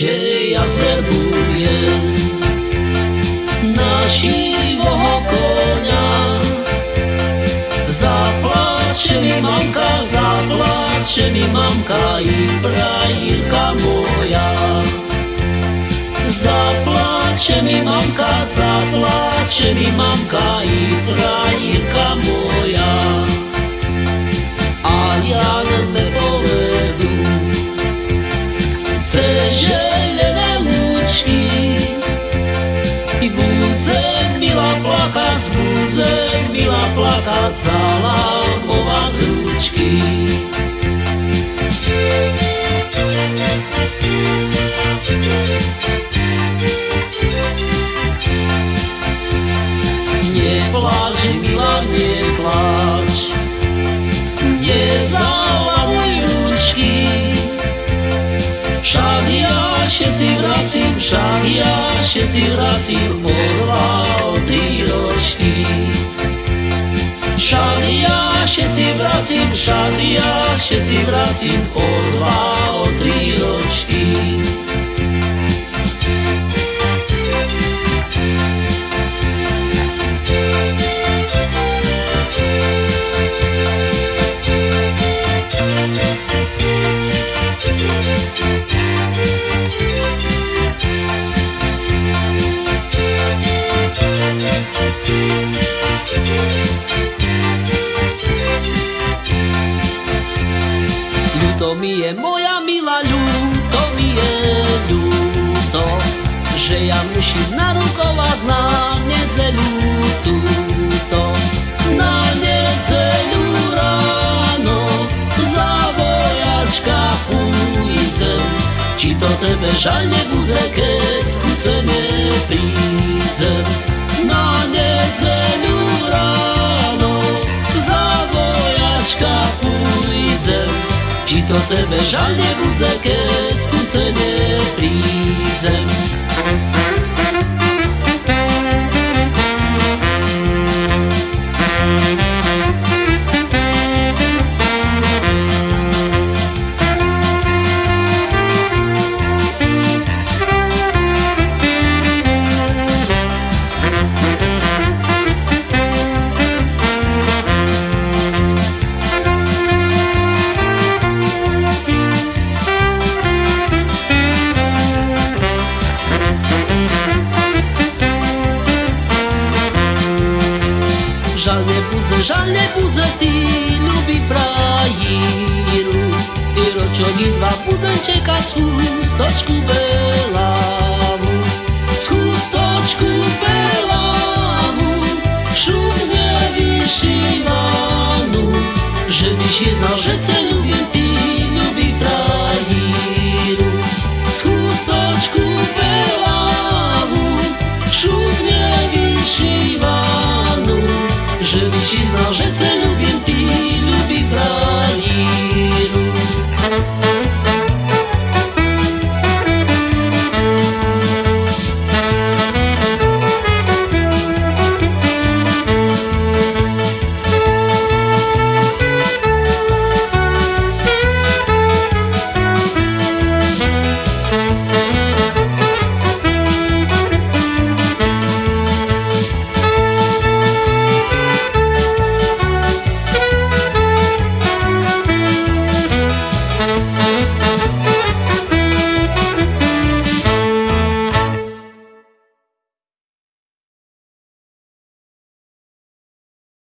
ja zverbujem našivého konia. Zaplače mi mamka, zaplače mi mamka i frajirka moja. Zaplače mi mamka, zaplače mi mamka i frajirka moja. A ja ne mila plakat, budze mila plakat Cala mova z ručky Neplač, milá, neplač všetci vracím, však ja všetci vracím o dva, o tri ročky. Však ja všetci vracím, však ja všetci vracím o dva, o tri ročky. Ľúto mi je moja milá, ľúto mi je ľúto Že ja musím narukovať na nedzeľu túto Na nedzeľu ráno za vojačka pújdem Či to tebe žal nebude, keď ku cene prídem to tebe žal nebude, keď ku cene. szale budzę lubi frajerów I roczogi dwa budzę cię ka z chustoczku belamu. Z chustoczku belamu Szumnie wyszywanu Żeby się na rzece lubię ty lubi frajerów nosi z nożycem